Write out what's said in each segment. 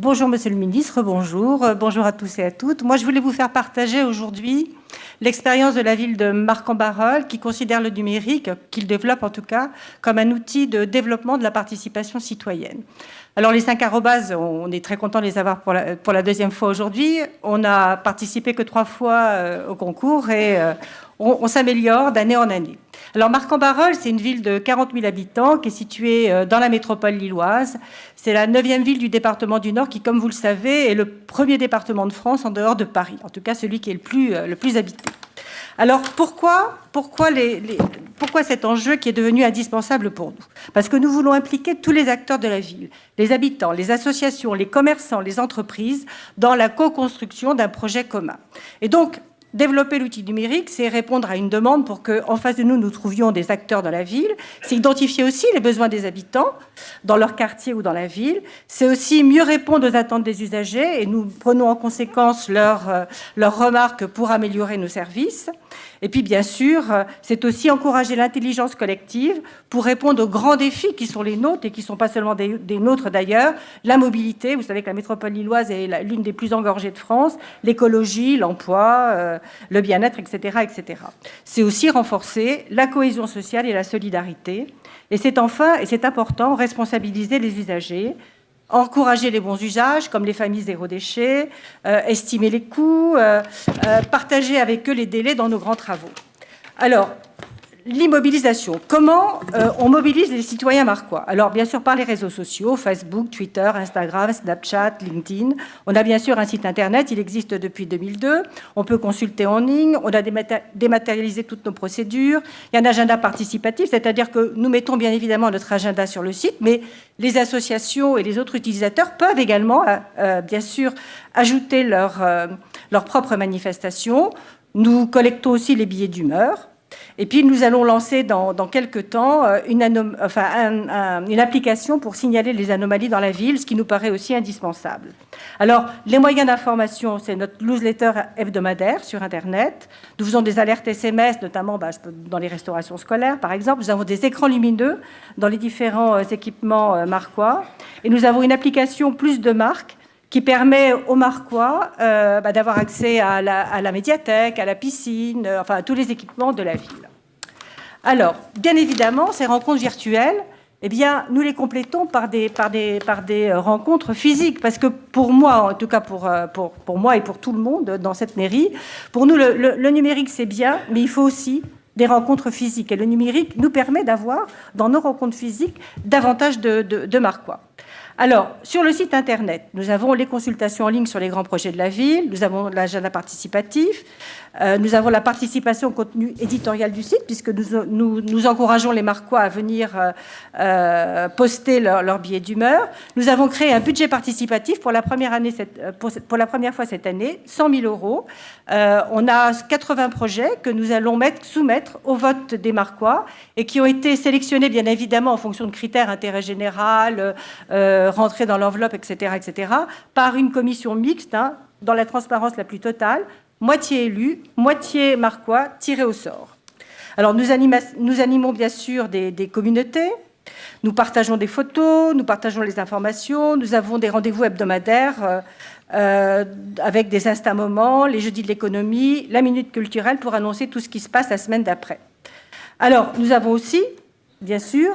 Bonjour Monsieur le Ministre, bonjour, euh, bonjour à tous et à toutes. Moi je voulais vous faire partager aujourd'hui l'expérience de la ville de Marc-en-Barœul qui considère le numérique, qu'il développe en tout cas, comme un outil de développement de la participation citoyenne. Alors les cinq arrobas, on est très content de les avoir pour la, deuxième fois aujourd'hui. On n'a participé que trois fois euh, au concours et euh, on s'améliore d'année en année. Alors Marc-en-Barœul, c'est une ville de 40 000 habitants qui est située euh, dans la métropole lilloise. C'est la neuvième ville du département du Nord qui, comme vous le savez, est le premier département de France en dehors de Paris, en tout cas celui qui est le plus, euh, le plus habité. Alors pourquoi, pourquoi, pourquoi cet enjeu qui est devenu indispensable pour nous? Parce que nous voulons impliquer tous les acteurs de la ville, les habitants, les associations, les commerçants, les entreprises, dans la co-construction d'un projet commun. Et donc, Développer l'outil numérique, c'est répondre à une demande pour qu'en face de nous, nous trouvions des acteurs dans la ville. C'est identifier aussi les besoins des habitants dans leur quartier ou dans la ville. C'est aussi mieux répondre aux attentes des usagers et nous prenons en conséquence leurs, euh, remarques pour améliorer nos services. Et puis, bien sûr, euh, c'est aussi encourager l'intelligence collective pour répondre aux grands défis qui sont les nôtres et qui ne sont pas seulement des, nôtres d'ailleurs. La mobilité, vous savez que la métropole lilloise est l'une des plus engorgées de France, l'écologie, l'emploi, euh, le bien-être, etc. etc. C'est aussi renforcer la cohésion sociale et la solidarité. Et c'est enfin, et c'est important, responsabiliser les usagers, encourager les bons usages, comme les familles zéro déchet, euh, estimer les coûts, euh, euh, partager avec eux les délais dans nos grands travaux. Alors, l'immobilisation. Comment euh, on mobilise les citoyens marquois Alors, bien sûr, par les réseaux sociaux, Facebook, Twitter, Instagram, Snapchat, LinkedIn. On a bien sûr un site Internet, il existe depuis 2002. On peut consulter en ligne, on a dématérialisé toutes nos procédures. Il y a un agenda participatif, c'est-à-dire que nous mettons bien évidemment notre agenda sur le site, mais les associations et les autres utilisateurs peuvent également, euh, euh, bien sûr, ajouter leur, leur propre manifestation. Nous collectons aussi les billets d'humeur. Et puis, nous allons lancer dans, quelques temps euh, une, une, application pour signaler les anomalies dans la ville, ce qui nous paraît aussi indispensable. Alors, les moyens d'information, c'est notre newsletter hebdomadaire sur Internet. Nous faisons des alertes SMS, notamment bah, dans les restaurations scolaires, par exemple. Nous avons des écrans lumineux dans les différents euh, équipements euh, marquois. Et nous avons une application plus de marques qui permet aux Marquois bah, d'avoir accès à la, médiathèque, à la piscine, enfin à tous les équipements de la ville. Alors, bien évidemment, ces rencontres virtuelles, eh bien, nous les complétons par des, euh, rencontres physiques. Parce que pour moi, en tout cas pour, euh, moi et pour tout le monde dans cette mairie, pour nous, le, numérique, c'est bien, mais il faut aussi des rencontres physiques. Et le numérique nous permet d'avoir, dans nos rencontres physiques, davantage de Marquois. Alors, sur le site Internet, nous avons les consultations en ligne sur les grands projets de la ville, nous avons l'agenda participatif, euh, nous avons la participation au contenu éditorial du site, puisque nous, encourageons les Marquois à venir euh, euh, poster leur, leur billet d'humeur. Nous avons créé un budget participatif pour la première, année, pour, la première fois cette année, 100 000 euros. on a 80 projets que nous allons mettre, soumettre au vote des Marquois et qui ont été sélectionnés, bien évidemment, en fonction de critères intérêt général, rentrer dans l'enveloppe, etc., etc., par une commission mixte, hein, dans la transparence la plus totale, moitié élus, moitié marquois, tirés au sort. Alors nous, animons bien sûr des, communautés, nous partageons des photos, nous partageons les informations, nous avons des rendez-vous hebdomadaires euh, euh, avec des instants-moments, les jeudis de l'économie, la minute culturelle pour annoncer tout ce qui se passe la semaine d'après. Alors, nous avons aussi, bien sûr,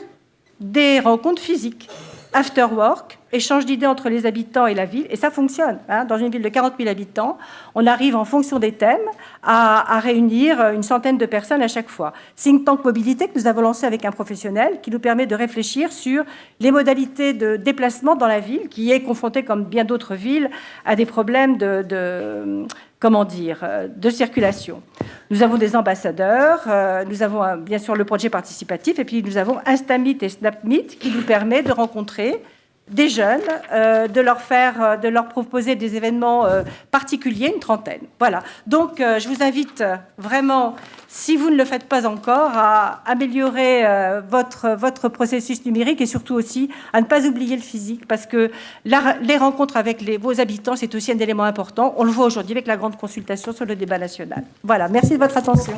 des rencontres physiques after work, échange d'idées entre les habitants et la ville, et ça fonctionne. Hein. Dans une ville de 40 000 habitants, on arrive en fonction des thèmes à, réunir une centaine de personnes à chaque fois. Think Tank Mobilité que nous avons lancé avec un professionnel qui nous permet de réfléchir sur les modalités de déplacement dans la ville, qui est confrontée, comme bien d'autres villes, à des problèmes de, comment dire, de circulation. Nous avons des ambassadeurs, euh, nous avons bien sûr le projet participatif, et puis nous avons Instamit et SnapMeet qui nous permet de rencontrer des jeunes, euh, de leur faire, euh, de leur proposer des événements euh, particuliers, une trentaine. Voilà. Donc, je vous invite vraiment, si vous ne le faites pas encore, à améliorer votre, votre processus numérique et surtout aussi à ne pas oublier le physique parce que les rencontres avec vos habitants, c'est aussi un élément important. On le voit aujourd'hui avec la grande consultation sur le débat national. Voilà. Merci de votre attention.